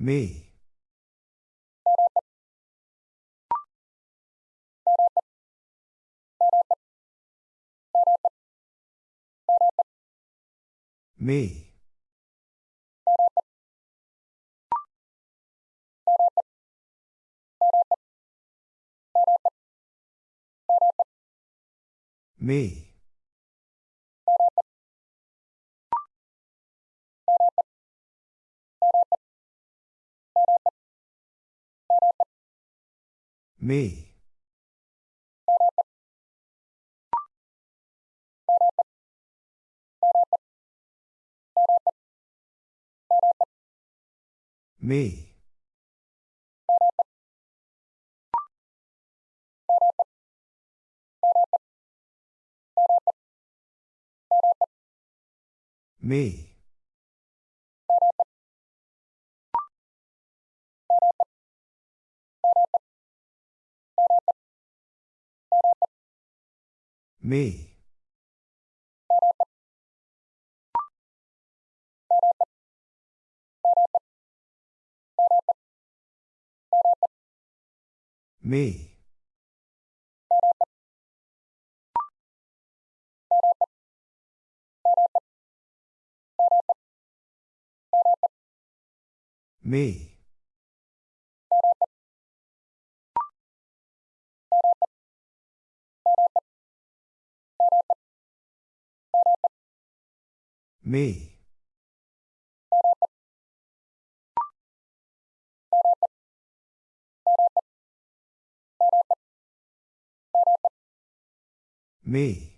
Me. Me. Me. Me. Me. Me. Me. Me. Me. Me. Me.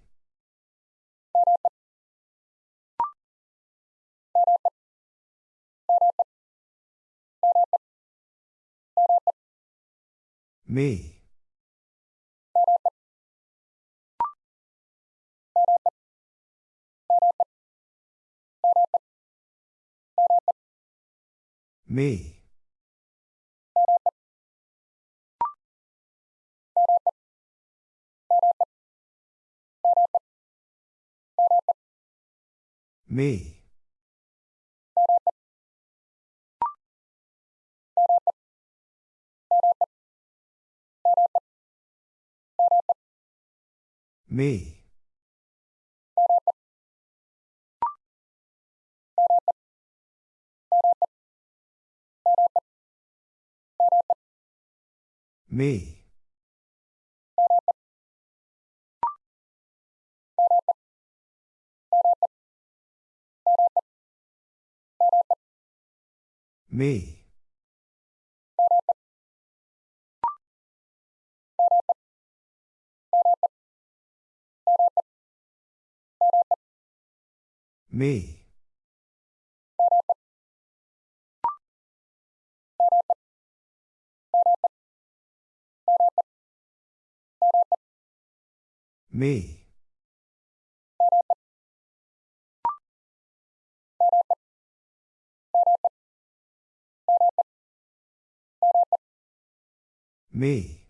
Me. Me. Me. Me. Me. Me. Me. Me. Me.